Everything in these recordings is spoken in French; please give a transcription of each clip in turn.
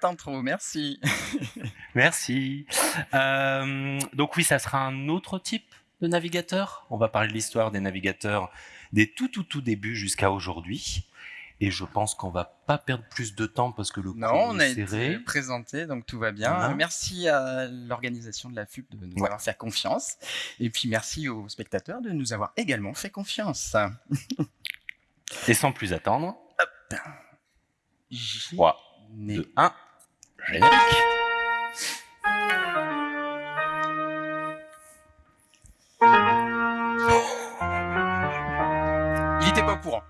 Chouette intro, merci. merci. Euh, donc oui, ça sera un autre type de navigateur. On va parler de l'histoire des navigateurs des tout tout tout débuts jusqu'à aujourd'hui. Et je pense qu'on va pas perdre plus de temps parce que le non, on a été présenté, donc tout va bien. Merci à l'organisation de la FUP de nous avoir fait confiance. Et puis merci aux spectateurs de nous avoir également fait confiance. Et sans plus attendre, 3, 2, 1, Il était pas au courant.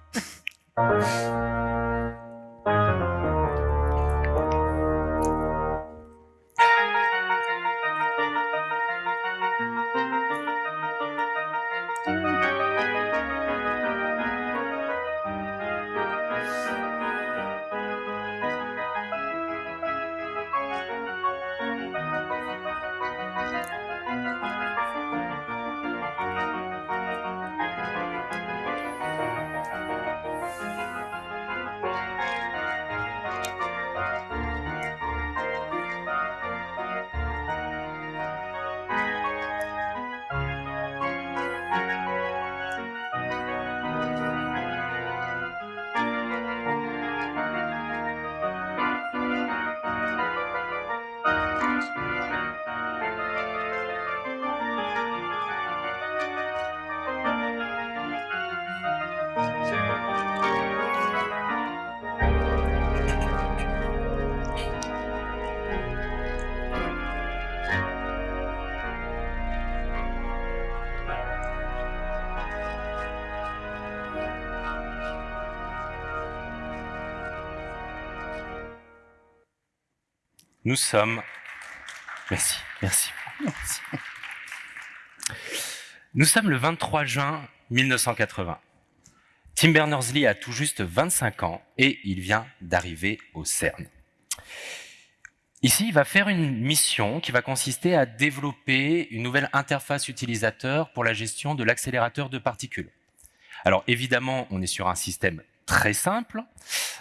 Nous sommes... Merci, merci. Nous sommes le 23 juin 1980. Tim Berners-Lee a tout juste 25 ans et il vient d'arriver au CERN. Ici, il va faire une mission qui va consister à développer une nouvelle interface utilisateur pour la gestion de l'accélérateur de particules. Alors évidemment, on est sur un système très simple,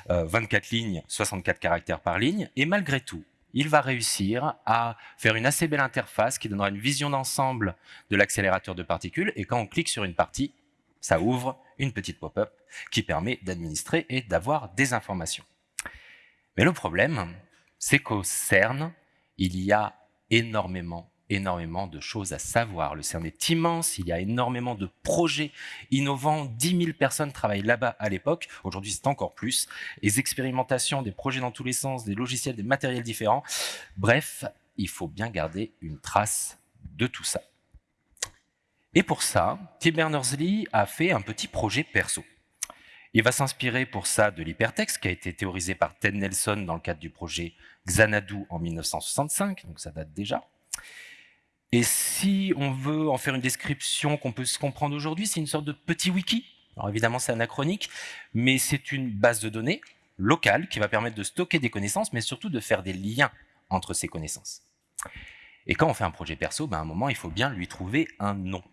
24 euh, lignes, 64 caractères par ligne, et malgré tout, il va réussir à faire une assez belle interface qui donnera une vision d'ensemble de l'accélérateur de particules. Et quand on clique sur une partie, ça ouvre une petite pop-up qui permet d'administrer et d'avoir des informations. Mais le problème, c'est qu'au CERN, il y a énormément énormément de choses à savoir. Le CERN est immense, il y a énormément de projets innovants, 10 000 personnes travaillent là-bas à l'époque, aujourd'hui c'est encore plus, les expérimentations, des projets dans tous les sens, des logiciels, des matériels différents. Bref, il faut bien garder une trace de tout ça. Et pour ça, Tim Berners-Lee a fait un petit projet perso. Il va s'inspirer pour ça de l'hypertexte qui a été théorisé par Ted Nelson dans le cadre du projet Xanadu en 1965, donc ça date déjà. Et si on veut en faire une description qu'on peut se comprendre aujourd'hui, c'est une sorte de petit wiki. Alors évidemment, c'est anachronique, mais c'est une base de données locale qui va permettre de stocker des connaissances, mais surtout de faire des liens entre ces connaissances. Et quand on fait un projet perso, ben à un moment, il faut bien lui trouver un nom.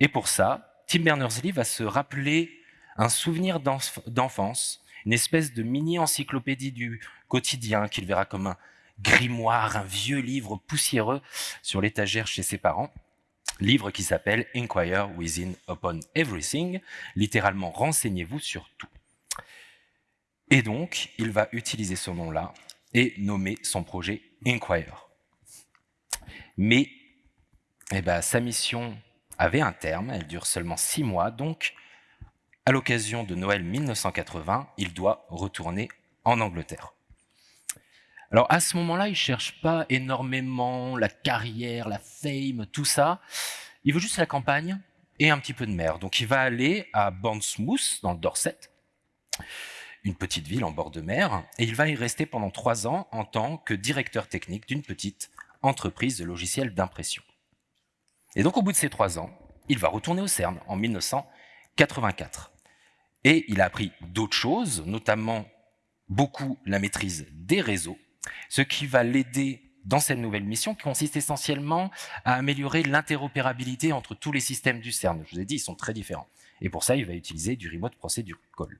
Et pour ça, Tim Berners-Lee va se rappeler un souvenir d'enfance, une espèce de mini-encyclopédie du quotidien qu'il verra comme un, grimoire, un vieux livre poussiéreux sur l'étagère chez ses parents. Livre qui s'appelle Inquire Within Upon Everything, littéralement renseignez-vous sur tout. Et donc, il va utiliser ce nom-là et nommer son projet Inquire. Mais eh ben, sa mission avait un terme, elle dure seulement six mois, donc à l'occasion de Noël 1980, il doit retourner en Angleterre. Alors à ce moment-là, il cherche pas énormément la carrière, la fame, tout ça. Il veut juste la campagne et un petit peu de mer. Donc il va aller à Bournemouth, dans le Dorset, une petite ville en bord de mer, et il va y rester pendant trois ans en tant que directeur technique d'une petite entreprise de logiciels d'impression. Et donc au bout de ces trois ans, il va retourner au CERN en 1984. Et il a appris d'autres choses, notamment beaucoup la maîtrise des réseaux, ce qui va l'aider dans cette nouvelle mission qui consiste essentiellement à améliorer l'interopérabilité entre tous les systèmes du CERN. Je vous ai dit, ils sont très différents. Et pour ça, il va utiliser du remote procedure call.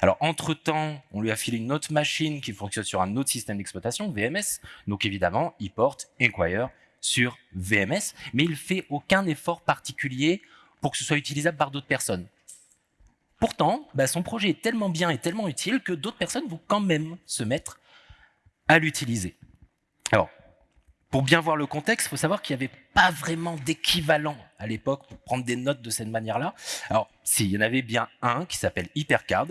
Alors, entre-temps, on lui a filé une autre machine qui fonctionne sur un autre système d'exploitation, VMS. Donc, évidemment, il porte Inquire sur VMS, mais il fait aucun effort particulier pour que ce soit utilisable par d'autres personnes. Pourtant, bah, son projet est tellement bien et tellement utile que d'autres personnes vont quand même se mettre à l'utiliser. Alors, pour bien voir le contexte, il faut savoir qu'il n'y avait pas vraiment d'équivalent à l'époque pour prendre des notes de cette manière-là. Alors, si, il y en avait bien un qui s'appelle Hypercard,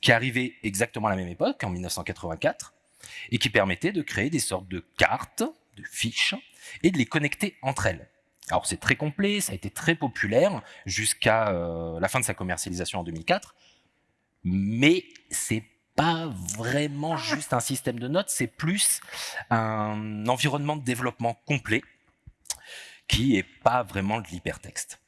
qui arrivé exactement à la même époque, en 1984, et qui permettait de créer des sortes de cartes, de fiches, et de les connecter entre elles. Alors c'est très complet, ça a été très populaire jusqu'à euh, la fin de sa commercialisation en 2004, mais c'est pas vraiment juste un système de notes, c'est plus un environnement de développement complet qui est pas vraiment de l'hypertexte.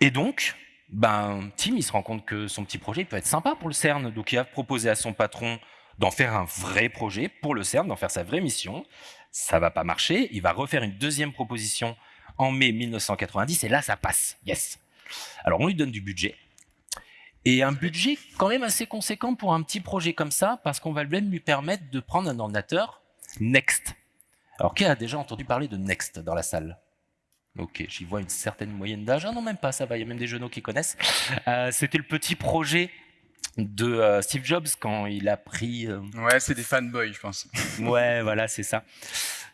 Et donc, ben, Tim, il se rend compte que son petit projet peut être sympa pour le CERN, donc il a proposé à son patron d'en faire un vrai projet pour le CERN, d'en faire sa vraie mission. Ça va pas marcher, il va refaire une deuxième proposition en mai 1990, et là, ça passe. Yes. Alors, on lui donne du budget, et un budget quand même assez conséquent pour un petit projet comme ça, parce qu'on va même lui permettre de prendre un ordinateur Next. Alors, qui a déjà entendu parler de Next dans la salle? Ok, j'y vois une certaine moyenne d'âge. Ah non, même pas, ça va, il y a même des jeunes qui connaissent. Euh, c'était le petit projet de euh, Steve Jobs quand il a pris... Euh, ouais, c'est des fanboys, je pense. ouais, voilà, c'est ça.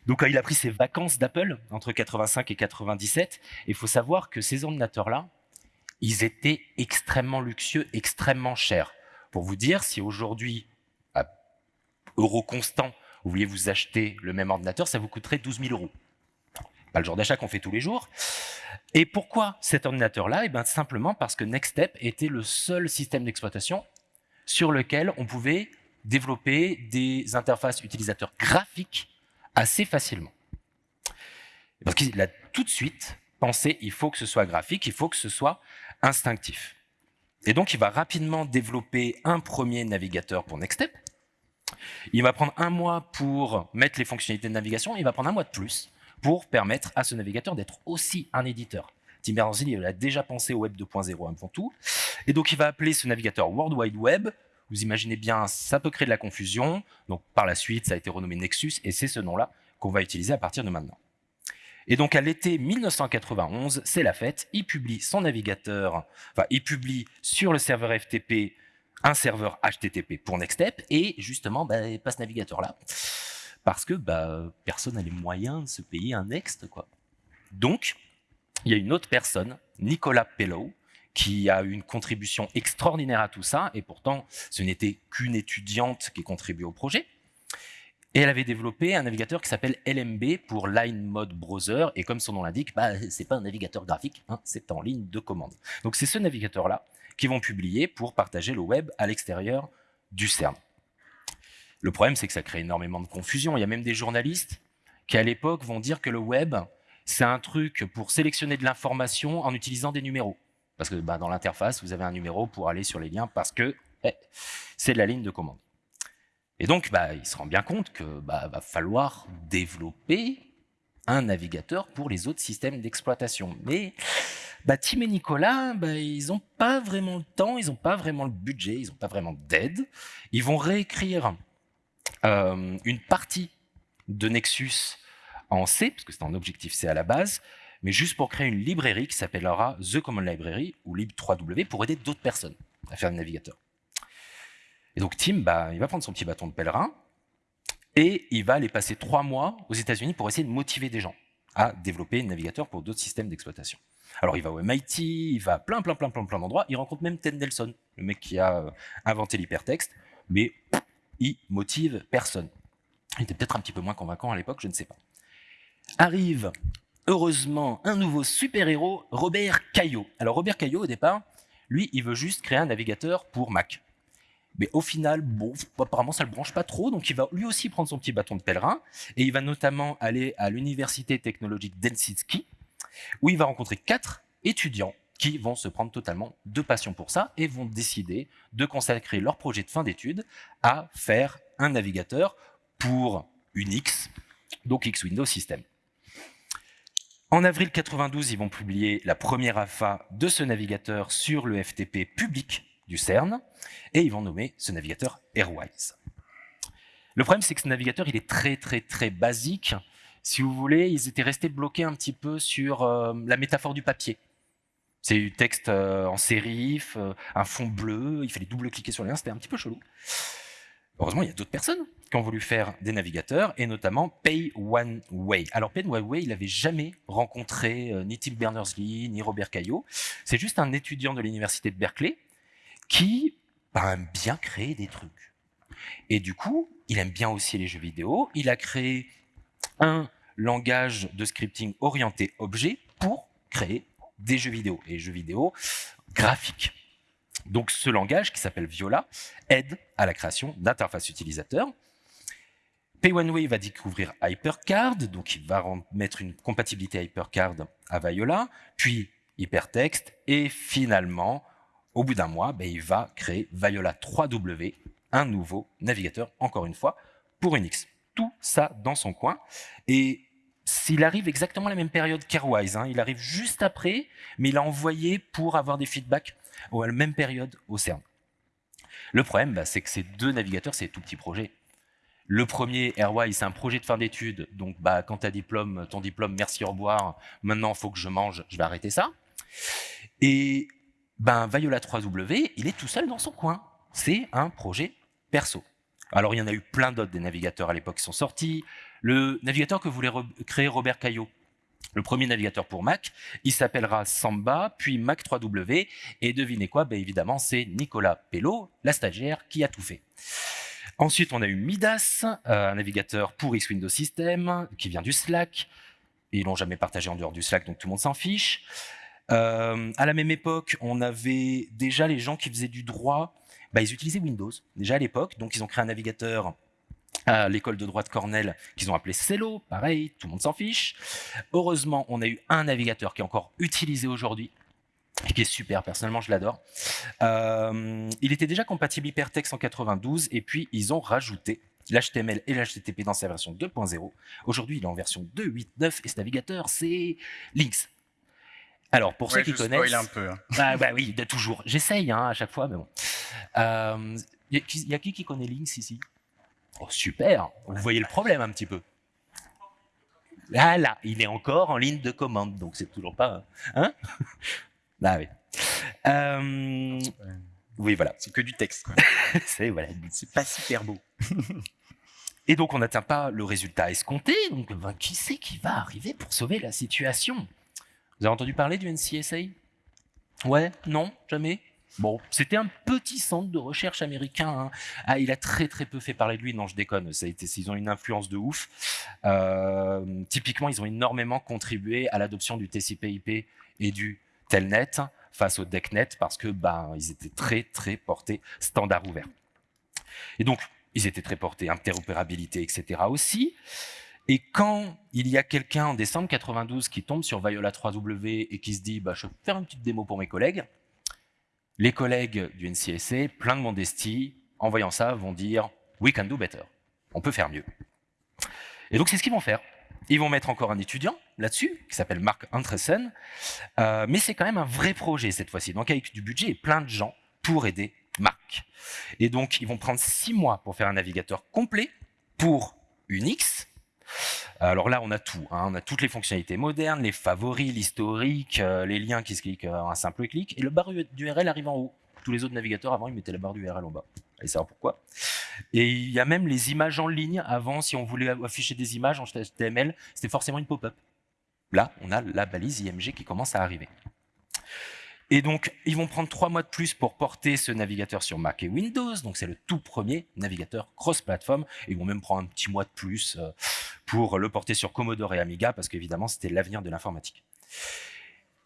Donc, quand il a pris ses vacances d'Apple, entre 85 et 97, il faut savoir que ces ordinateurs-là, ils étaient extrêmement luxueux, extrêmement chers. Pour vous dire, si aujourd'hui, à euro constant, vous vouliez vous acheter le même ordinateur, ça vous coûterait 12 000 euros. Pas le genre d'achat qu'on fait tous les jours. Et pourquoi cet ordinateur-là? Eh bien, simplement parce que Nextstep était le seul système d'exploitation sur lequel on pouvait développer des interfaces utilisateurs graphiques assez facilement. Parce qu'il a tout de suite pensé, il faut que ce soit graphique, il faut que ce soit instinctif. Et donc, il va rapidement développer un premier navigateur pour Nextstep. Il va prendre un mois pour mettre les fonctionnalités de navigation, il va prendre un mois de plus pour permettre à ce navigateur d'être aussi un éditeur. Tim Berners-Lee a déjà pensé au Web 2.0 avant tout, et donc il va appeler ce navigateur World Wide Web. Vous imaginez bien, ça peut créer de la confusion. Donc par la suite, ça a été renommé Nexus, et c'est ce nom-là qu'on va utiliser à partir de maintenant. Et donc à l'été 1991, c'est la fête, il publie son navigateur, enfin il publie sur le serveur FTP un serveur HTTP pour Nextstep, et justement, bah, pas ce navigateur-là, parce que bah, personne n'a les moyens de se payer un Next. Donc, il y a une autre personne, Nicolas Pellow, qui a eu une contribution extraordinaire à tout ça, et pourtant, ce n'était qu'une étudiante qui contribuait au projet, et elle avait développé un navigateur qui s'appelle LMB pour Line Mode Browser. Et comme son nom l'indique, bah, c'est pas un navigateur graphique, hein, c'est en ligne de commande. Donc c'est ce navigateur-là qui vont publier pour partager le web à l'extérieur du CERN. Le problème, c'est que ça crée énormément de confusion. Il y a même des journalistes qui, à l'époque, vont dire que le web, c'est un truc pour sélectionner de l'information en utilisant des numéros. Parce que bah, dans l'interface, vous avez un numéro pour aller sur les liens parce que eh, c'est de la ligne de commande. Et donc, bah, il se rend bien compte que bah, va falloir développer un navigateur pour les autres systèmes d'exploitation. Mais bah, Tim et Nicolas, bah, ils n'ont pas vraiment le temps, ils n'ont pas vraiment le budget, ils n'ont pas vraiment d'aide. Ils vont réécrire euh, une partie de Nexus en C, parce que c'est en objectif C à la base, mais juste pour créer une librairie qui s'appellera The Common Library ou lib3w pour aider d'autres personnes à faire le navigateur. Et donc Tim, bah, il va prendre son petit bâton de pèlerin et il va aller passer trois mois aux États-Unis pour essayer de motiver des gens à développer un navigateur pour d'autres systèmes d'exploitation. Alors il va au MIT, il va à plein, plein, plein, plein, plein d'endroits. Il rencontre même Ted Nelson, le mec qui a euh, inventé l'hypertexte, mais il motive personne. Il était peut-être un petit peu moins convaincant à l'époque, je ne sais pas. Arrive, heureusement, un nouveau super-héros, Robert Caillot. Alors Robert Caillot, au départ, lui, il veut juste créer un navigateur pour Mac. Mais au final, bon, apparemment, ça le branche pas trop, donc il va lui aussi prendre son petit bâton de pèlerin, et il va notamment aller à l'université technologique d'Helsinki, où il va rencontrer quatre étudiants qui vont se prendre totalement de passion pour ça et vont décider de consacrer leur projet de fin d'études à faire un navigateur pour Unix, donc X Windows System. En avril 92, ils vont publier la première alpha de ce navigateur sur le FTP public du CERN, et ils vont nommer ce navigateur Airwise. Le problème, c'est que ce navigateur, il est très, très, très basique. Si vous voulez, ils étaient restés bloqués un petit peu sur euh, la métaphore du papier. C'est du texte euh, en sérif, euh, un fond bleu, il fallait double-cliquer sur les liens, c'était un petit peu chelou. Heureusement, il y a d'autres personnes qui ont voulu faire des navigateurs, et notamment Pay One Way. Alors Pay One Way, il n'avait jamais rencontré ni Tim Berners-Lee, ni Robert Caillot. C'est juste un étudiant de l'université de Berkeley qui bah, aime bien créer des trucs. Et du coup, il aime bien aussi les jeux vidéo. Il a créé un langage de scripting orienté objet pour créer des jeux vidéo, et jeux vidéo graphiques. Donc ce langage, qui s'appelle Viola, aide à la création d'interfaces utilisateurs. Pay1Way va découvrir HyperCard, donc il va mettre une compatibilité HyperCard à Viola, puis Hypertext, et finalement, au bout d'un mois, ben, il va créer Viola 3W, un nouveau navigateur, encore une fois, pour Unix. Tout ça dans son coin. Et s'il arrive exactement à la même période qu'Airwise, hein, il arrive juste après, mais il a envoyé pour avoir des feedbacks à la même période au CERN. Le problème, bah, c'est que ces deux navigateurs, c'est tout petits projets. Le premier, Airwise, c'est un projet de fin d'études, donc bah, quand as diplôme, ton diplôme, merci, au revoir, maintenant il faut que je mange, je vais arrêter ça. Et ben, Viola 3W, il est tout seul dans son coin. C'est un projet perso. Alors il y en a eu plein d'autres des navigateurs à l'époque qui sont sortis. Le navigateur que voulait créer Robert Caillot, le premier navigateur pour Mac, il s'appellera Samba, puis Mac 3W, et devinez quoi, ben évidemment c'est Nicolas Pello, la stagiaire, qui a tout fait. Ensuite, on a eu Midas, euh, un navigateur pour X Windows System, qui vient du Slack. Ils l'ont jamais partagé en dehors du Slack, donc tout le monde s'en fiche. Euh, à la même époque, on avait déjà les gens qui faisaient du droit bah, ils utilisaient Windows déjà à l'époque, donc ils ont créé un navigateur à l'école de droit de Cornell qu'ils ont appelé Cello, pareil, tout le monde s'en fiche. Heureusement, on a eu un navigateur qui est encore utilisé aujourd'hui, qui est super, personnellement je l'adore. Euh, il était déjà compatible HyperText en 92, et puis ils ont rajouté l'HTML et l'HTTP dans sa version 2.0. Aujourd'hui, il est en version 2.8.9, et ce navigateur, c'est Lynx. Alors, pour ceux qui connaissent... un peu. Hein. Bah, bah, oui, de toujours. J'essaye hein, à chaque fois, mais bon. Il euh, y, a qui qui connaît Lynx ici? Oh, super Vous voyez le problème un petit peu. Là, là, il est encore en ligne de commande, donc c'est toujours pas... Hein? Ah oui. Euh, oui, voilà. C'est que du texte. c'est voilà. C'est pas super beau. Et donc, on n'atteint pas le résultat escompté. Donc, ben, qui c'est qui va arriver pour sauver la situation? Vous avez entendu parler du NCSA Ouais Non Jamais? Bon, c'était un petit centre de recherche américain. Hein. Ah, il a très très peu fait parler de lui. Non, je déconne. Ils ont une influence de ouf. Euh, typiquement, ils ont énormément contribué à l'adoption du TCP/IP et du Telnet face au DECnet parce que bah, ils étaient très très portés standard ouvert. Et donc, ils étaient très portés interopérabilité, etc. aussi. Et quand il y a quelqu'un en décembre 92 qui tombe sur Viola 3W et qui se dit bah, « je vais faire une petite démo pour mes collègues », les collègues du NCSA, plein de modestie, en voyant ça, vont dire « we can do better », on peut faire mieux. Et donc c'est ce qu'ils vont faire. Ils vont mettre encore un étudiant là-dessus, qui s'appelle Marc Andresen, euh, mais c'est quand même un vrai projet cette fois-ci, donc avec du budget et plein de gens pour aider Marc. Et donc ils vont prendre six mois pour faire un navigateur complet pour Unix, alors là, on a tout. Hein. On a toutes les fonctionnalités modernes, les favoris, l'historique, euh, les liens qui se cliquent en euh, un simple clic. Et le barre d'URL arrive en haut. Tous les autres navigateurs, avant, ils mettaient la barre d'URL en bas. Allez savoir pourquoi. Et il y a même les images en ligne. Avant, si on voulait afficher des images en HTML, c'était forcément une pop-up. Là, on a la balise IMG qui commence à arriver. Et donc, ils vont prendre trois mois de plus pour porter ce navigateur sur Mac et Windows. Donc, c'est le tout premier navigateur cross-platform. Ils vont même prendre un petit mois de plus euh, pour le porter sur Commodore et Amiga, parce qu'évidemment, c'était l'avenir de l'informatique.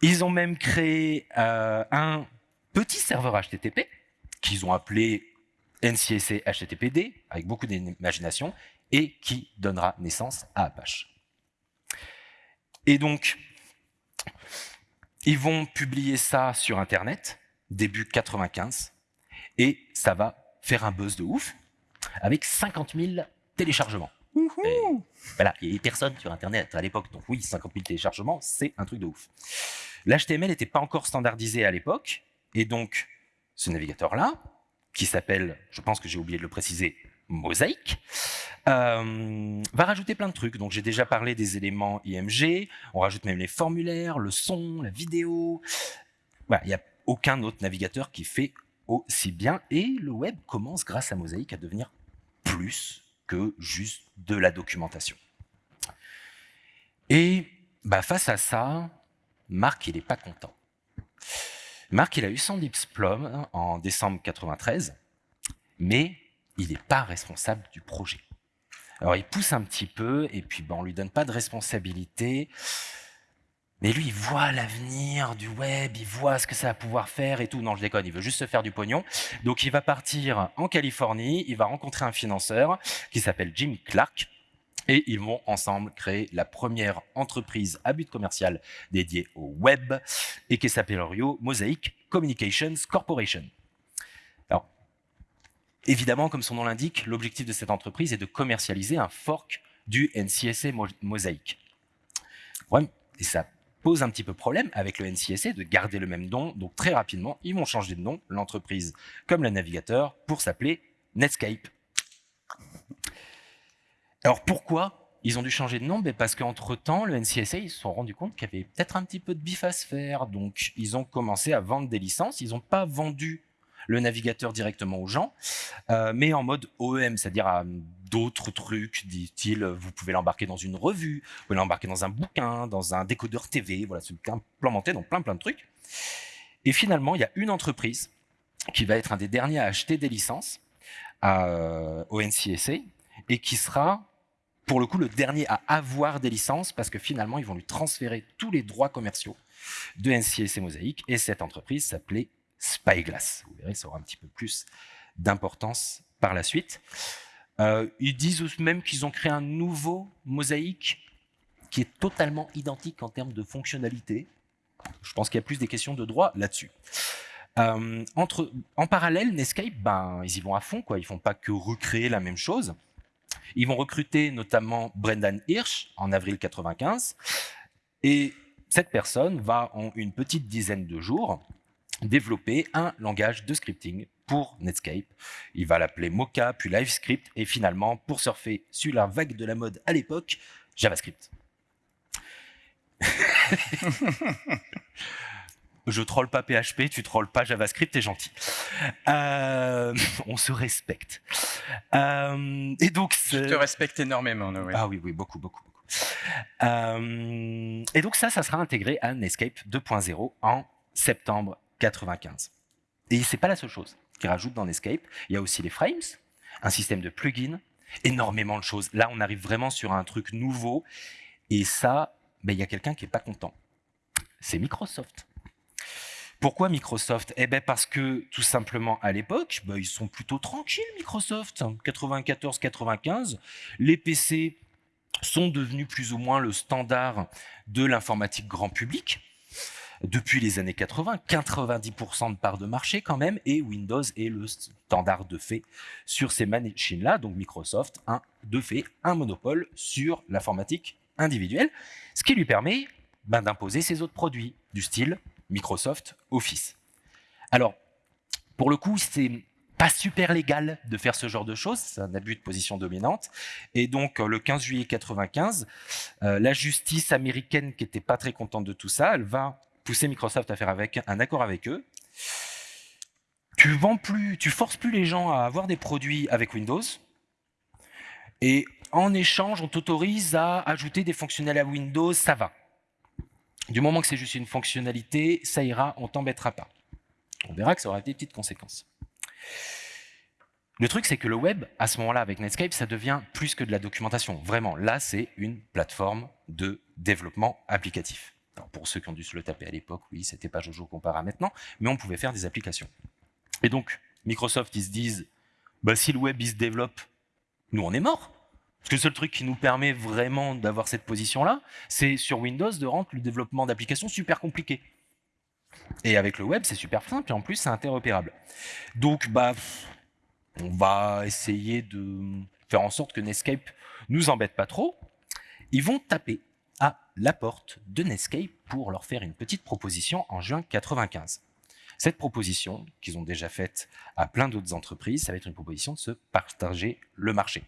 Ils ont même créé euh, un petit serveur HTTP qu'ils ont appelé NCSA HTTPD, avec beaucoup d'imagination, et qui donnera naissance à Apache. Et donc, ils vont publier ça sur Internet, début 95, et ça va faire un buzz de ouf, avec 50 000 téléchargements. voilà, il n'y avait personne sur Internet à l'époque, donc oui, 50 000 téléchargements, c'est un truc de ouf. L'HTML n'était pas encore standardisé à l'époque, et donc ce navigateur-là, qui s'appelle, je pense que j'ai oublié de le préciser, Mosaic, euh, va rajouter plein de trucs. Donc j'ai déjà parlé des éléments IMG, on rajoute même les formulaires, le son, la vidéo. il n'y a aucun autre navigateur qui fait aussi bien. Et le web commence, grâce à Mosaic, à devenir plus que juste de la documentation. Et bah, face à ça, Marc, il n'est pas content. Marc, il a eu son diplôme en décembre 93, mais il n'est pas responsable du projet. Alors il pousse un petit peu, et puis bon, on lui donne pas de responsabilité, mais lui, il voit l'avenir du web, il voit ce que ça va pouvoir faire et tout. Non, je déconne, il veut juste se faire du pognon. Donc il va partir en Californie, il va rencontrer un financeur qui s'appelle Jim Clark, et ils vont ensemble créer la première entreprise à but commercial dédiée au web et qui s'appelle Mosaic Communications Corporation. Évidemment, comme son nom l'indique, l'objectif de cette entreprise est de commercialiser un fork du NCSA Mosaic. Ouais, et ça pose un petit peu problème avec le NCSA de garder le même nom. Donc très rapidement, ils vont changer de nom, l'entreprise comme le navigateur, pour s'appeler Netscape. Alors pourquoi ils ont dû changer de nom? Ben Parce qu'entre-temps, le NCSA, ils se sont rendus compte qu'il y avait peut-être un petit peu de bif à se faire. Donc ils ont commencé à vendre des licences. Ils n'ont pas vendu le navigateur directement aux gens, euh, mais en mode OEM, c'est-à-dire à, d'autres trucs, dit-il, vous pouvez l'embarquer dans une revue, vous pouvez l'embarquer dans un bouquin, dans un décodeur TV, voilà, c'est implémenté dans plein plein de trucs. Et finalement, il y a une entreprise qui va être un des derniers à acheter des licences à, au NCSA et qui sera pour le coup le dernier à avoir des licences parce que finalement ils vont lui transférer tous les droits commerciaux de NCSA Mosaic et cette entreprise s'appelait Spyglass. Vous verrez, ça aura un petit peu plus d'importance par la suite. Euh, ils disent même qu'ils ont créé un nouveau Mosaic qui est totalement identique en termes de fonctionnalité. Je pense qu'il y a plus des questions de droit là-dessus. Euh, en parallèle, Netscape, ben, ils y vont à fond, quoi. ils font pas que recréer la même chose. Ils vont recruter notamment Brendan Hirsch en avril 95. Et cette personne va, en une petite dizaine de jours, développer un langage de scripting pour Netscape. Il va l'appeler Mocha, puis LiveScript, et finalement, pour surfer sur la vague de la mode à l'époque, JavaScript. je troll pas PHP, tu trolles pas JavaScript, t'es gentil. Euh, on se respecte. Euh, et donc, je te respecte énormément. Noé. Ah oui, oui, beaucoup, beaucoup, beaucoup. Euh, et donc ça, ça sera intégré à Netscape 2.0 en septembre 95. Et c'est pas la seule chose qu'ils rajoutent dans Netscape. Il y a aussi les frames, un système de plugins, énormément de choses. Là, on arrive vraiment sur un truc nouveau. Et ça, ben, il y a quelqu'un qui est pas content. C'est Microsoft. Pourquoi Microsoft? Eh bien parce que tout simplement à l'époque, bah, ils sont plutôt tranquilles Microsoft. 94-95, les PC sont devenus plus ou moins le standard de l'informatique grand public. Depuis les années 80, 90% de part de marché quand même, et Windows est le standard de fait sur ces machines-là. Donc Microsoft a de fait un monopole sur l'informatique individuelle, ce qui lui permet ben, d'imposer ses autres produits, du style Microsoft Office. Alors, pour le coup, c'est pas super légal de faire ce genre de choses, c'est un abus de position dominante. Et donc, le 15 juillet 95, euh, la justice américaine, qui était pas très contente de tout ça, elle va pousser Microsoft à faire un accord avec eux. Tu vends plus, tu forces plus les gens à avoir des produits avec Windows. Et en échange, on t'autorise à ajouter des fonctionnalités à Windows, ça va. Du moment que c'est juste une fonctionnalité, ça ira, on t'embêtera pas. On verra que ça aura des petites conséquences. Le truc, c'est que le web, à ce moment-là, avec Netscape, ça devient plus que de la documentation. Vraiment, là, c'est une plateforme de développement applicatif. Pour ceux qui ont dû se le taper à l'époque, oui, c'était pas Jojo comparé à maintenant, mais on pouvait faire des applications. Et donc, Microsoft, ils se disent, bah, si le web, il se développe, nous, on est mort. Parce que le seul truc qui nous permet vraiment d'avoir cette position-là, c'est sur Windows de rendre le développement d'applications super compliqué. Et avec le web, c'est super simple et en plus, c'est interopérable. Donc, bah, on va essayer de faire en sorte que Netscape nous embête pas trop. Ils vont taper à la porte de Netscape pour leur faire une petite proposition en juin 95. Cette proposition, qu'ils ont déjà faite à plein d'autres entreprises, ça va être une proposition de se partager le marché.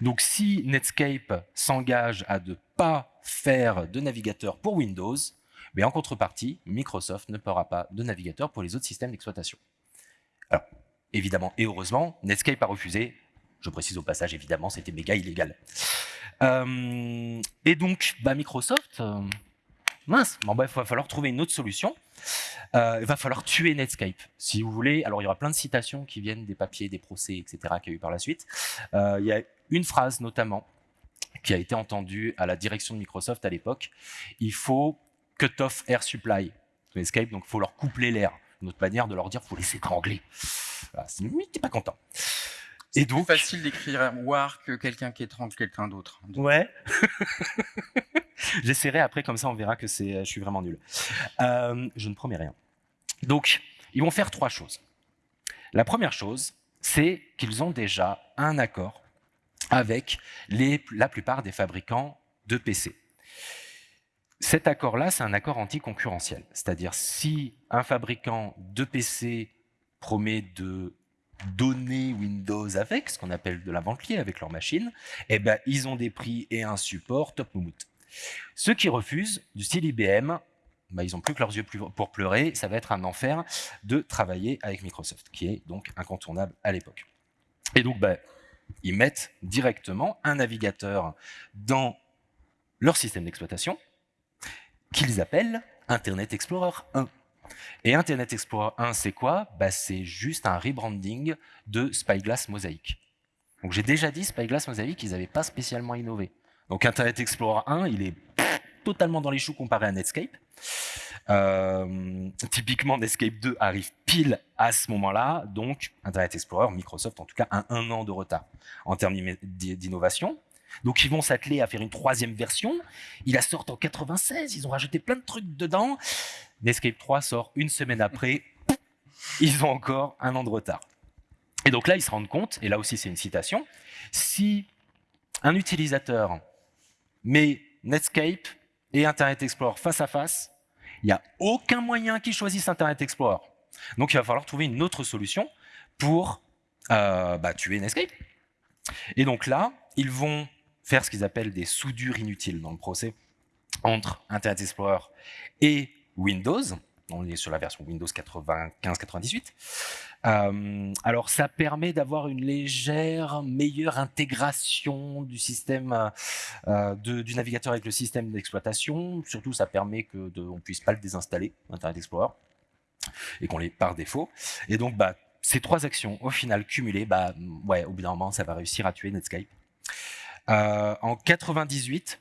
Donc si Netscape s'engage à ne pas faire de navigateur pour Windows, mais en contrepartie, Microsoft ne fera pas de navigateur pour les autres systèmes d'exploitation. Alors, évidemment et heureusement, Netscape a refusé. Je précise au passage, évidemment, c'était méga illégal. Euh, et donc, bah, Microsoft, euh, mince, bon, bah, il va falloir trouver une autre solution. Euh, il va falloir tuer Netscape, si vous voulez. Alors, il y aura plein de citations qui viennent des papiers, des procès, etc., qu'il y a eu par la suite. il y a une phrase, notamment, qui a été entendue à la direction de Microsoft à l'époque. Il faut cut off air supply Netscape, donc il faut leur coupler l'air. Une autre manière de leur dire, il faut les étrangler. Voilà, t'es pas content. C'est plus facile d'écrire war que quelqu'un qui étrangle quelqu'un d'autre. Ouais. J'essaierai après, comme ça on verra que je suis vraiment nul. Euh, je ne promets rien. Donc, ils vont faire trois choses. La première chose, c'est qu'ils ont déjà un accord avec les, la plupart des fabricants de PC. Cet accord-là, c'est un accord anticoncurrentiel. C'est-à-dire, si un fabricant de PC promet de donner Windows avec, ce qu'on appelle de la liée avec leur machine, eh ben, ils ont des prix et un support top moumout. Ceux qui refusent, du style IBM, bah, ils n'ont plus que leurs yeux pour pleurer, ça va être un enfer de travailler avec Microsoft, qui est donc incontournable à l'époque. Et donc, bah, ils mettent directement un navigateur dans leur système d'exploitation, qu'ils appellent Internet Explorer 1. Et Internet Explorer 1, c'est quoi? Bah, C'est juste un rebranding de Spyglass Mosaic. Donc j'ai déjà dit, Spyglass Mosaic, ils n'avaient pas spécialement innové. Donc Internet Explorer 1, il est totalement dans les choux comparé à Netscape. Euh, typiquement, Netscape 2 arrive pile à ce moment-là, donc Internet Explorer, Microsoft en tout cas, a un an de retard en termes d'innovation. Donc ils vont s'atteler à faire une troisième version. Il la sort en 96, ils ont rajouté plein de trucs dedans. Netscape 3 sort une semaine après, ils ont encore un an de retard. Et donc là, ils se rendent compte, et là aussi c'est une citation, si un utilisateur met Netscape et Internet Explorer face à face, il n'y a aucun moyen qu'il choisisse Internet Explorer. Donc il va falloir trouver une autre solution pour euh, bah, tuer Netscape. Et donc là, ils vont faire ce qu'ils appellent des soudures inutiles dans le procès entre Internet Explorer et Windows. On est sur la version Windows 95-98. Euh, alors, ça permet d'avoir une légère meilleure intégration du système euh, du navigateur avec le système d'exploitation. Surtout, ça permet que on puisse pas le désinstaller, Internet Explorer, et qu'on l'ait par défaut. Et donc, bah, ces trois actions, au final cumulées, bah, ouais, au bout d'un moment, ça va réussir à tuer Netscape. Euh, en 98,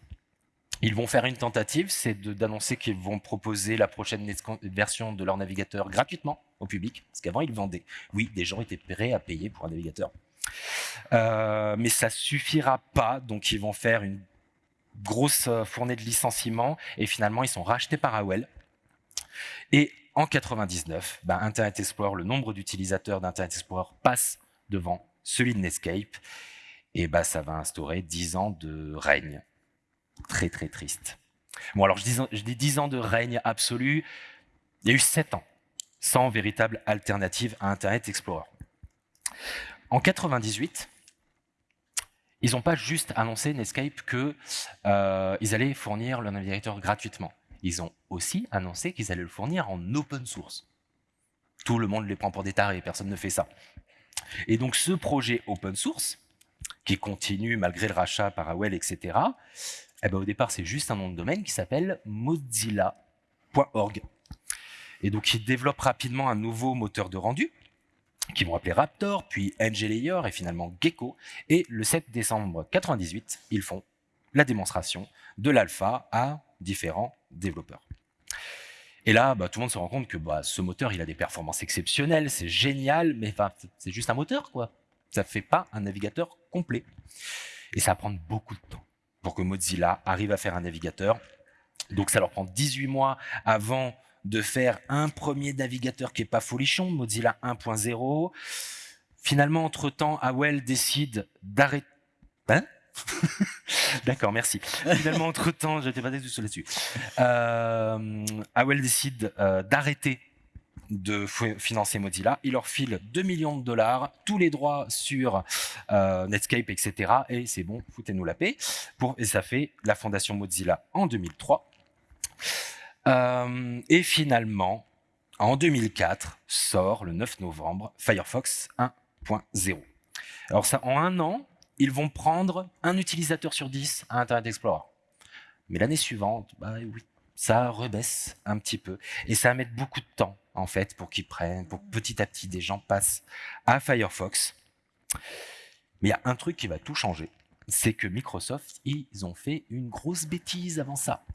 ils vont faire une tentative, c'est d'annoncer qu'ils vont proposer la prochaine version de leur navigateur gratuitement au public, parce qu'avant ils vendaient. Oui, des gens étaient prêts à payer pour un navigateur. Euh, mais ça suffira pas, donc ils vont faire une grosse euh, fournée de licenciements, et finalement ils sont rachetés par AOL. Et en 99, bah, Internet Explorer, le nombre d'utilisateurs d'Internet Explorer passe devant celui de Netscape, et bah, ça va instaurer 10 ans de règne. Très très triste. Bon alors je dis, je dis 10 ans de règne absolu, il y a eu 7 ans sans véritable alternative à Internet Explorer. En 98, ils n'ont pas juste annoncé Netscape qu'ils euh, allaient fournir le navigateur gratuitement. Ils ont aussi annoncé qu'ils allaient le fournir en open source. Tout le monde les prend pour des tarés, personne ne fait ça. Et donc ce projet open source, qui continue malgré le rachat par AOL, etc., eh ben, au départ, c'est juste un nom de domaine qui s'appelle mozilla.org. Et donc, ils développent rapidement un nouveau moteur de rendu, qu'ils vont appeler Raptor, puis NGLayer et finalement Gecko. Et le 7 décembre 98, ils font la démonstration de l'alpha à différents développeurs. Et là, bah, tout le monde se rend compte que bah, ce moteur, il a des performances exceptionnelles, c'est génial, mais c'est juste un moteur, quoi ça ne fait pas un navigateur complet. Et ça va prendre beaucoup de temps pour que Mozilla arrive à faire un navigateur. Donc ça leur prend 18 mois avant de faire un premier navigateur qui n'est pas folichon, Mozilla 1.0. Finalement, entre-temps, AOL décide d'arrêter... Hein D'accord, merci. Finalement, entre-temps, je n'étais pas du tout là-dessus. Euh, décide euh, d'arrêter de financer Mozilla. Il leur file 2 millions de dollars, tous les droits sur euh, Netscape, etc. Et c'est bon, foutez-nous la paix. Pour, et ça fait la fondation Mozilla en 2003. Euh, et finalement, en 2004, sort le 9 novembre Firefox 1.0. Alors ça, en un an, ils vont prendre un utilisateur sur 10 à Internet Explorer. Mais l'année suivante, bah oui, ça rebaisse un petit peu. Et ça va mettre beaucoup de temps, en fait, pour qu'ils prennent, pour petit à petit, des gens passent à Firefox. Mais il y a un truc qui va tout changer. C'est que Microsoft, ils ont fait une grosse bêtise avant ça.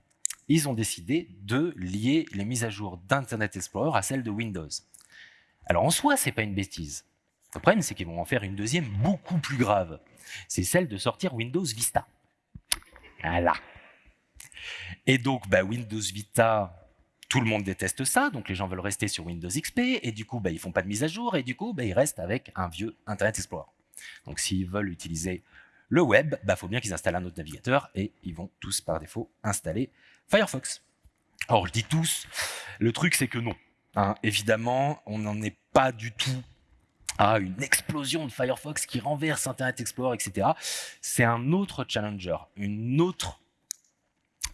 Ils ont décidé de lier les mises à jour d'Internet Explorer à celles de Windows. Alors en soi, c'est pas une bêtise. Le problème, c'est qu'ils vont en faire une deuxième beaucoup plus grave. C'est celle de sortir Windows Vista. Voilà. Et donc, bah, Windows Vita, tout le monde déteste ça, donc les gens veulent rester sur Windows XP, et du coup, bah, ils font pas de mise à jour, et du coup, bah, ils restent avec un vieux Internet Explorer. Donc, s'ils veulent utiliser le web, il bah, faut bien qu'ils installent un autre navigateur, et ils vont tous, par défaut, installer Firefox. Alors, je dis tous, le truc, c'est que non. Hein. évidemment, on n'en est pas du tout à une explosion de Firefox qui renverse Internet Explorer, etc. C'est un autre challenger, une autre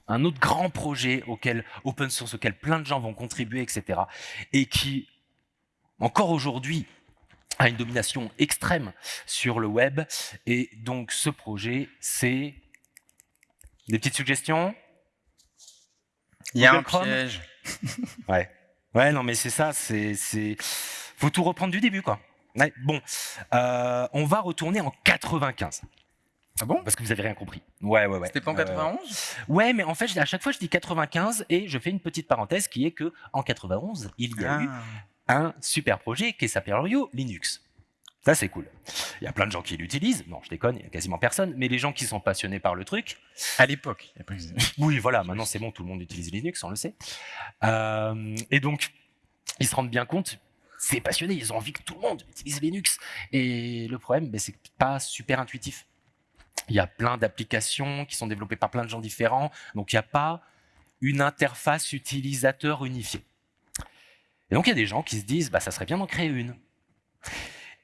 un autre grand projet auquel open source, auquel plein de gens vont contribuer, etc. Et qui, encore aujourd'hui, a une domination extrême sur le web. Et donc, ce projet, c'est des petites suggestions? Il y a un piège. ouais. Ouais, non, mais c'est ça. C'est, c'est, faut tout reprendre du début, quoi. bon, euh, on va retourner en 95. Ah bon? Parce que vous avez rien compris. Ouais, ouais, ouais. C'était pas en 91 euh, Ouais, mais en fait, à chaque fois, je dis 95 et je fais une petite parenthèse qui est que en 91, il y a eu ah. un super projet qui s'appelle Rio Linux. Ça, c'est cool. Il y a plein de gens qui l'utilisent. Non, je déconne, il y a quasiment personne. Mais les gens qui sont passionnés par le truc. À l'époque. oui, voilà, maintenant c'est bon, tout le monde utilise Linux, on le sait. Euh, et donc, ils se rendent bien compte, c'est passionné, ils ont envie que tout le monde utilise Linux. Et le problème, ben, c'est pas super intuitif. Il y a plein d'applications qui sont développées par plein de gens différents. Donc, il n'y a pas une interface utilisateur unifiée. Et donc, il y a des gens qui se disent, bah, ça serait bien d'en créer une.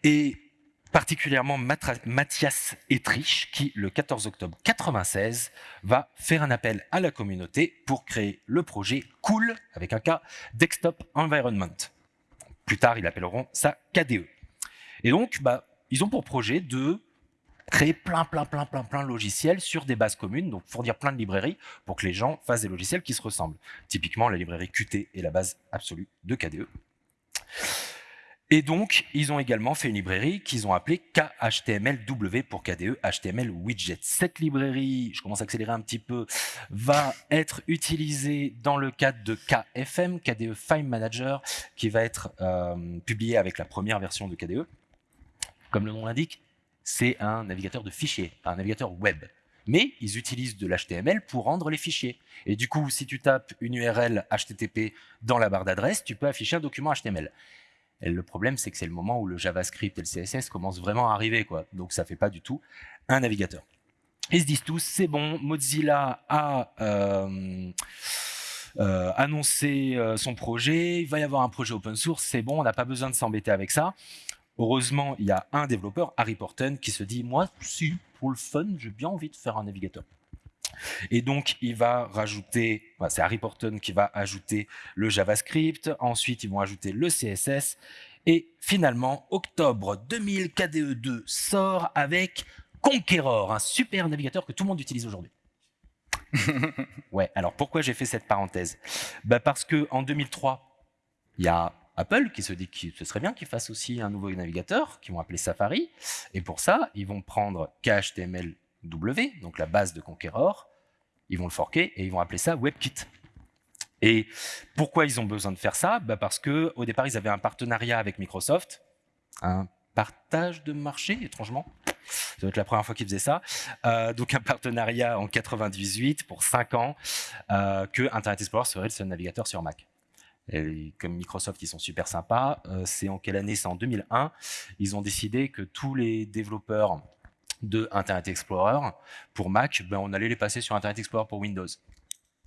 Et particulièrement Mathias Etrich, qui, le 14 octobre 96, va faire un appel à la communauté pour créer le projet Cool, avec un cas, Desktop Environment. Plus tard, ils appelleront ça KDE. Et donc, bah, ils ont pour projet de créer plein, plein, plein, plein, plein de logiciels sur des bases communes, donc fournir plein de librairies pour que les gens fassent des logiciels qui se ressemblent. Typiquement, la librairie Qt est la base absolue de KDE. Et donc, ils ont également fait une librairie qu'ils ont appelée KHTMLW pour KDE HTML Widget. Cette librairie, je commence à accélérer un petit peu, va être utilisée dans le cadre de KFM, KDE File Manager, qui va être euh, publié avec la première version de KDE. Comme le nom l'indique, c'est un navigateur de fichiers, un navigateur web. Mais ils utilisent de l'HTML pour rendre les fichiers. Et du coup, si tu tapes une URL HTTP dans la barre d'adresse, tu peux afficher un document HTML. Le problème, c'est que c'est le moment où le JavaScript et le CSS commencent vraiment à arriver. quoi. Donc ça fait pas du tout un navigateur. Ils se disent tous, c'est bon, Mozilla a euh, euh, annoncé euh, son projet, il va y avoir un projet open source, c'est bon, on n'a pas besoin de s'embêter avec ça. Heureusement, il y a un développeur, Harry Porton, qui se dit, moi, si, pour le fun, j'ai bien envie de faire un navigateur. Et donc, il va rajouter, c'est Harry Porton qui va ajouter le JavaScript, ensuite ils vont ajouter le CSS, et finalement, octobre 2000, KDE2 sort avec Conqueror, un super navigateur que tout le monde utilise aujourd'hui. ouais, alors pourquoi j'ai fait cette parenthèse? Bah Parce que en 2003, il y a Apple qui se dit que ce serait bien qu'ils fassent aussi un nouveau navigateur, qu'ils vont appeler Safari. Et pour ça, ils vont prendre KHTMLW, donc la base de Conqueror, ils vont le forquer et ils vont appeler ça WebKit. Et pourquoi ils ont besoin de faire ça? Bah Parce que au départ, ils avaient un partenariat avec Microsoft, un partage de marché, étrangement. Ça doit être la première fois qu'ils faisaient ça. Euh, donc un partenariat en 98 pour 5 ans euh, que Internet Explorer serait le seul navigateur sur Mac comme Microsoft, ils sont super sympas. Euh, c'est en quelle année? C'est en 2001. Ils ont décidé que tous les développeurs de Internet Explorer pour Mac, ben, on allait les passer sur Internet Explorer pour Windows.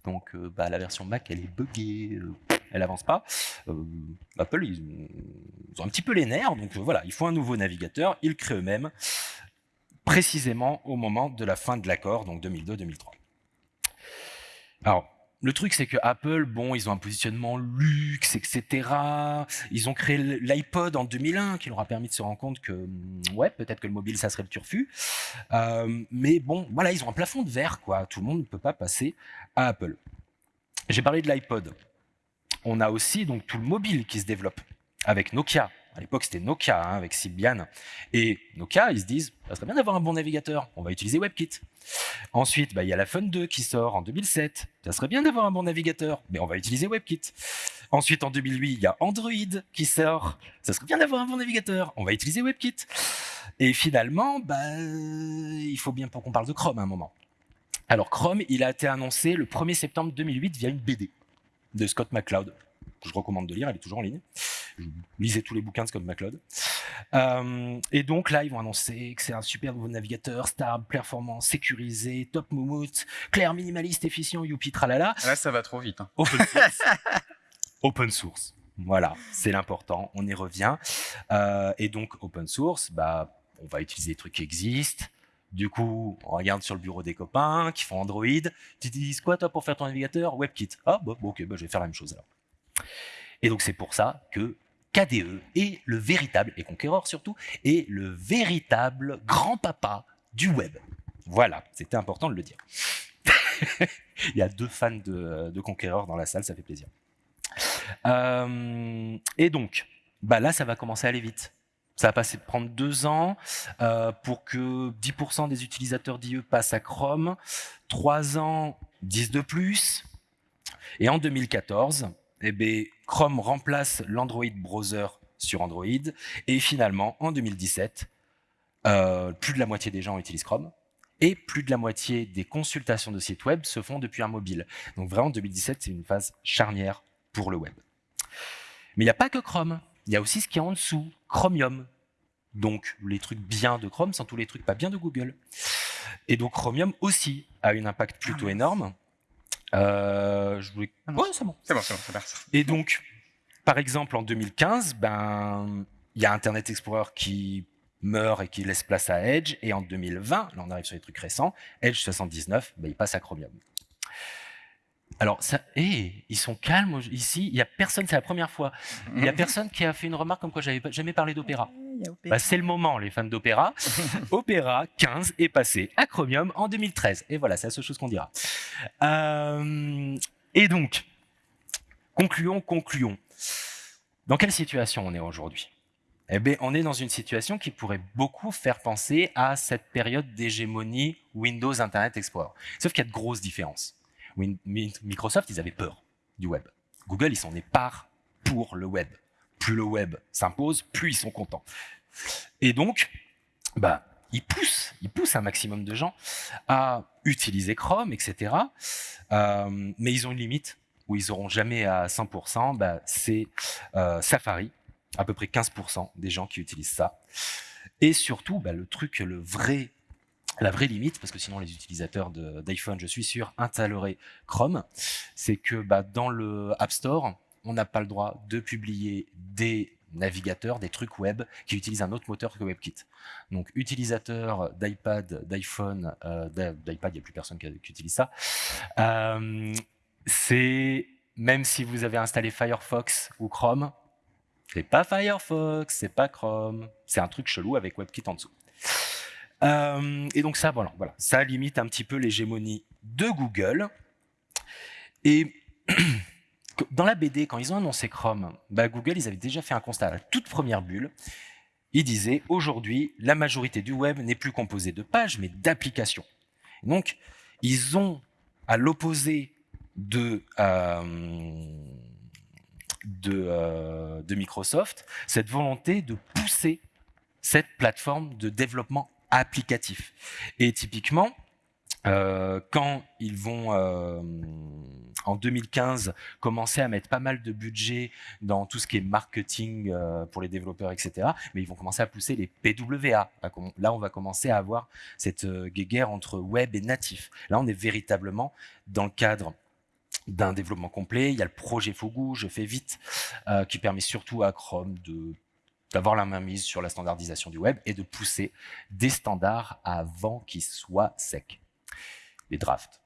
Donc euh, bah, la version Mac, elle est buggée, euh, elle avance pas. Apple, ils, ont un petit peu les nerfs, donc voilà, il faut un nouveau navigateur, ils créent eux-mêmes, précisément au moment de la fin de l'accord, donc 2002-2003. Alors, le truc, c'est que Apple, bon, ils ont un positionnement luxe, etc. Ils ont créé l'iPod en 2001, qui leur a permis de se rendre compte que, mm, peut-être que le mobile, ça serait le turfu. Euh, mais bon, voilà, ils ont un plafond de verre, quoi. Tout le monde ne peut pas passer à Apple. J'ai parlé de l'iPod. On a aussi donc tout le mobile qui se développe avec Nokia, à l'époque, c'était Nokia hein, avec Symbian. Et Nokia, ils se disent, ça serait bien d'avoir un bon navigateur. On va utiliser WebKit. Ensuite, bah, il y a la Fun 2 qui sort en 2007. Ça serait bien d'avoir un bon navigateur, mais on va utiliser WebKit. Ensuite, en 2008, il y a Android qui sort. Ça serait bien d'avoir un bon navigateur. On va utiliser WebKit. Et finalement, bah, il faut bien qu'on parle de Chrome à un moment. Alors Chrome, il a été annoncé le 1er septembre 2008 via une BD de Scott McCloud, que je recommande de lire, elle est toujours en ligne. Je lisais tous les bouquins de Scott McCloud. Euh, et donc là, ils vont annoncer que c'est un super nouveau navigateur, stable, performant, sécurisé, top moumout, clair, minimaliste, efficient, youpi, tralala. Là, ça va trop vite. Hein. Open source. open source. Voilà, c'est l'important, on y revient. Euh, et donc, open source, bah, on va utiliser des trucs qui existent. Du coup, on regarde sur le bureau des copains qui font Android. Tu utilises quoi, toi, pour faire ton navigateur? WebKit. Ah, bah, ok, bah, je vais faire la même chose alors. Et donc, c'est pour ça que KDE est le véritable, et Conqueror surtout, est le véritable grand-papa du web. Voilà, c'était important de le dire. Il y a deux fans de, de, Conqueror dans la salle, ça fait plaisir. Euh, et donc, bah là, ça va commencer à aller vite. Ça va passer prendre deux ans euh, pour que 10% des utilisateurs d'IE passent à Chrome, trois ans, 10 de plus. Et en 2014, eh bien, Chrome remplace l'Android Browser sur Android. Et finalement, en 2017, euh, plus de la moitié des gens utilisent Chrome. Et plus de la moitié des consultations de sites web se font depuis un mobile. Donc vraiment, 2017, c'est une phase charnière pour le web. Mais il n'y a pas que Chrome. Il y a aussi ce qui est en dessous, Chromium. Donc les trucs bien de Chrome sans tous les trucs pas bien de Google. Et donc Chromium aussi a un impact plutôt ah, énorme. Euh, je voulais... Ah c'est bon. C'est bon, c'est bon, Et donc, par exemple, en 2015, ben, il y a Internet Explorer qui meurt et qui laisse place à Edge. Et en 2020, là on arrive sur les trucs récents, Edge 79, ben, il passe à Chromium. Alors, ça, hey, ils sont calmes ici. Il y a personne, c'est la première fois. Il y a personne qui a fait une remarque comme quoi j'avais jamais parlé d'opéra. Bah, c'est le moment, les fans d'opéra. opéra 15 est passé à Chromium en 2013. Et voilà, c'est la seule chose qu'on dira. Euh, et donc, concluons, concluons. Dans quelle situation on est aujourd'hui? Eh bien, on est dans une situation qui pourrait beaucoup faire penser à cette période d'hégémonie Windows Internet Explorer. Sauf qu'il y a de grosses différences. Microsoft, ils avaient peur du web. Google, ils s'en éparent pour le web. Plus le web s'impose, plus ils sont contents. Et donc, bah, ils poussent, ils poussent un maximum de gens à utiliser Chrome, etc. Euh, mais ils ont une limite où ils n'auront jamais à 100%, bah, c'est euh, Safari, à peu près 15% des gens qui utilisent ça. Et surtout, bah, le truc, le vrai la vraie limite, parce que sinon les utilisateurs d'iPhone, je suis sûr, installeraient Chrome, c'est que bah, dans le App Store, on n'a pas le droit de publier des navigateurs, des trucs web qui utilisent un autre moteur que WebKit. Donc, utilisateur d'iPad, d'iPhone, euh, d'iPad, il n'y a plus personne qui, utilise ça. Euh, c'est, même si vous avez installé Firefox ou Chrome, c'est pas Firefox, c'est pas Chrome, c'est un truc chelou avec WebKit en dessous. Euh, et donc ça, voilà, voilà, ça limite un petit peu l'hégémonie de Google. Et dans la BD, quand ils ont annoncé Chrome, bah Google, ils avaient déjà fait un constat à la toute première bulle. Ils disaient, aujourd'hui, la majorité du web n'est plus composée de pages, mais d'applications. Donc, ils ont, à l'opposé euh, euh, de Microsoft, cette volonté de pousser cette plateforme de développement applicatif. Et typiquement, euh, quand ils vont euh, en 2015 commencer à mettre pas mal de budget dans tout ce qui est marketing euh, pour les développeurs, etc., mais ils vont commencer à pousser les PWA. Là, on va commencer à avoir cette guerre entre web et natif. Là, on est véritablement dans le cadre d'un développement complet. Il y a le projet Fugu, je fais vite, euh, qui permet surtout à Chrome de d'avoir la main mise sur la standardisation du web et de pousser des standards avant qu'ils soient secs. Drafts.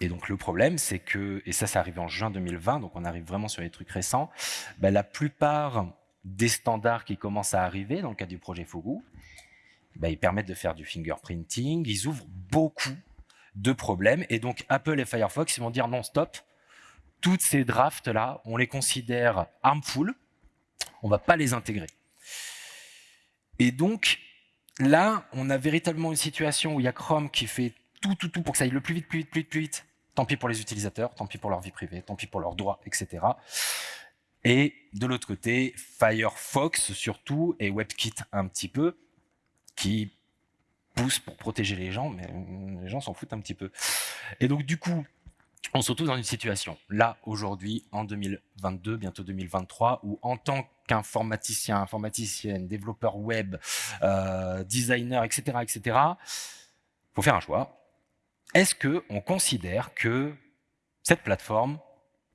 Et donc le problème, c'est que, et ça, ça arrive en juin 2020, donc on arrive vraiment sur les trucs récents, ben, la plupart des standards qui commencent à arriver dans le cadre du projet Fugu, ben, ils permettent de faire du fingerprinting, ils ouvrent beaucoup de problèmes, et donc Apple et Firefox, ils vont dire non, stop, toutes ces drafts-là, on les considère harmful, on va pas les intégrer. Et donc, là, on a véritablement une situation où il y a Chrome qui fait tout, tout, tout pour que ça aille le plus vite, plus vite, plus vite, plus vite. Tant pis pour les utilisateurs, tant pis pour leur vie privée, tant pis pour leurs droits, etc. Et de l'autre côté, Firefox surtout, et WebKit un petit peu, qui pousse pour protéger les gens, mais les gens s'en foutent un petit peu. Et donc du coup, on se retrouve dans une situation, là, aujourd'hui, en 2022, bientôt 2023, où en tant qu'informaticien, informaticienne, développeur web, euh, designer, etc., etc., faut faire un choix. Est-ce que on considère que cette plateforme,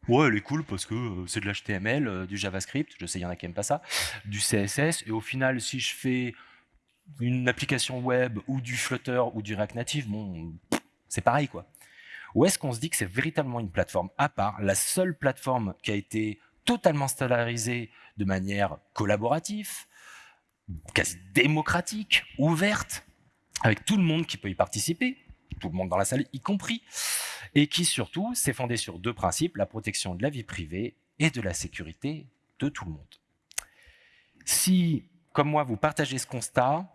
ouais, elle est cool parce que euh, c'est de l'HTML, euh, du JavaScript, je sais, il y en a qui n'aiment pas ça, du CSS, et au final, si je fais une application web ou du Flutter ou du React Native, bon, c'est pareil, quoi. Ou est-ce qu'on se dit que c'est véritablement une plateforme à part, la seule plateforme qui a été totalement standardisée de manière collaborative, quasi démocratique, ouverte, avec tout le monde qui peut y participer, tout le monde dans la salle y compris, et qui surtout s'est fondée sur deux principes, la protection de la vie privée et de la sécurité de tout le monde. Si, comme moi, vous partagez ce constat,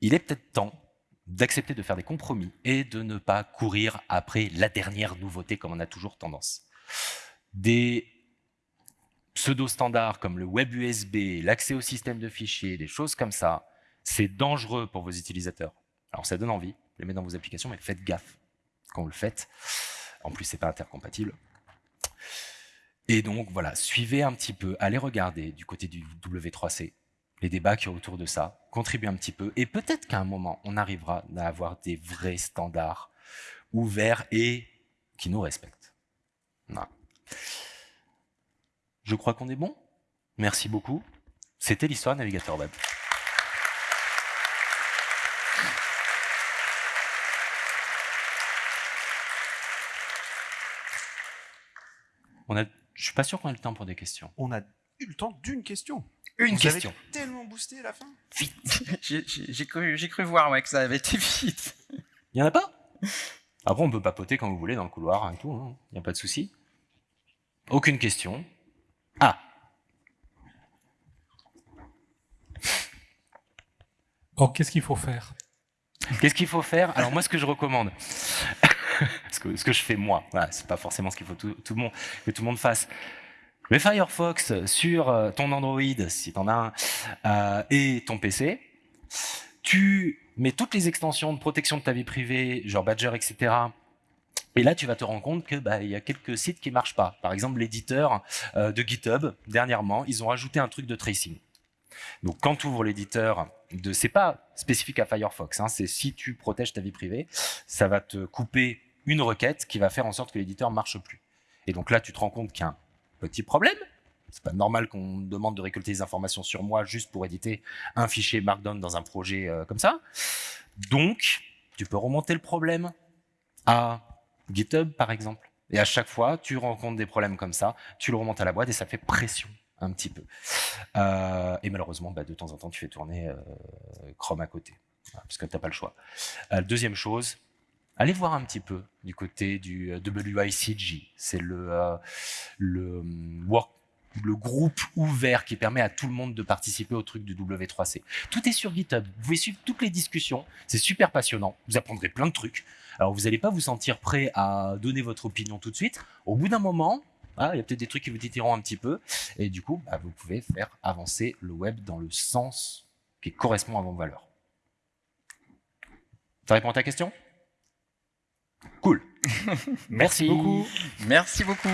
il est peut-être temps d'accepter de faire des compromis et de ne pas courir après la dernière nouveauté comme on a toujours tendance. Des pseudo-standards comme le web USB, l'accès au système de fichiers, des choses comme ça, c'est dangereux pour vos utilisateurs. Alors ça donne envie, les mettre dans vos applications, mais faites gaffe quand vous le faites. En plus, c'est pas intercompatible. Et donc voilà, suivez un petit peu, allez regarder du côté du W3C les débats qui sont autour de ça, contribuent un petit peu. Et peut-être qu'à un moment, on arrivera à avoir des vrais standards ouverts et qui nous respectent. Je crois qu'on est bon. Merci beaucoup. C'était l'histoire Navigateur Web. On a, je suis pas sûr qu'on ait le temps pour des questions. On a eu le temps d'une question. Une question. tellement boosté à la fin. J'ai cru, cru, voir ouais, que ça avait été vite. Il n'y en a pas? Après, on peut papoter quand vous voulez dans le couloir et tout. Il hein. n'y a pas de souci. Aucune question. Ah Alors, qu'est-ce qu'il faut faire? Qu'est-ce qu'il faut faire? Alors, moi, ce que je recommande, ce, que, ce que je fais moi, voilà, c'est pas forcément ce qu'il faut tout, tout le monde, que tout le monde fasse. Mais Firefox sur euh, ton Android, si tu en as un, euh, et ton PC, tu mets toutes les extensions de protection de ta vie privée, genre Badger, etc. Et là, tu vas te rendre compte que bah, y a quelques sites qui marchent pas. Par exemple, l'éditeur euh, de GitHub, dernièrement, ils ont rajouté un truc de tracing. Donc, quand tu ouvres l'éditeur, de, c'est pas spécifique à Firefox. Hein, c'est si tu protèges ta vie privée, ça va te couper une requête qui va faire en sorte que l'éditeur marche plus. Et donc là, tu te rends compte qu'il y a un Petit problème, c'est pas normal qu'on me demande de récolter des informations sur moi juste pour éditer un fichier Markdown dans un projet euh, comme ça. Donc, tu peux remonter le problème à GitHub, par exemple. Et à chaque fois, tu rencontres des problèmes comme ça, tu le remontes à la boîte et ça fait pression un petit peu. Euh, et malheureusement, bah, de temps en temps, tu fais tourner euh, Chrome à côté, parce que tu n'as pas le choix. deuxième chose, allez voir un petit peu du côté du euh, WICG. C'est le, euh, le, euh, le groupe ouvert qui permet à tout le monde de participer au truc du W3C. Tout est sur GitHub. Vous pouvez suivre toutes les discussions. C'est super passionnant. Vous apprendrez plein de trucs. Alors, vous n'allez pas vous sentir prêt à donner votre opinion tout de suite. Au bout d'un moment, ah, il y a peut-être des trucs qui vous titiront un petit peu. Et du coup, bah, vous pouvez faire avancer le web dans le sens qui correspond à vos valeurs. Ça répond à ta question? Cool. Merci beaucoup. Merci beaucoup.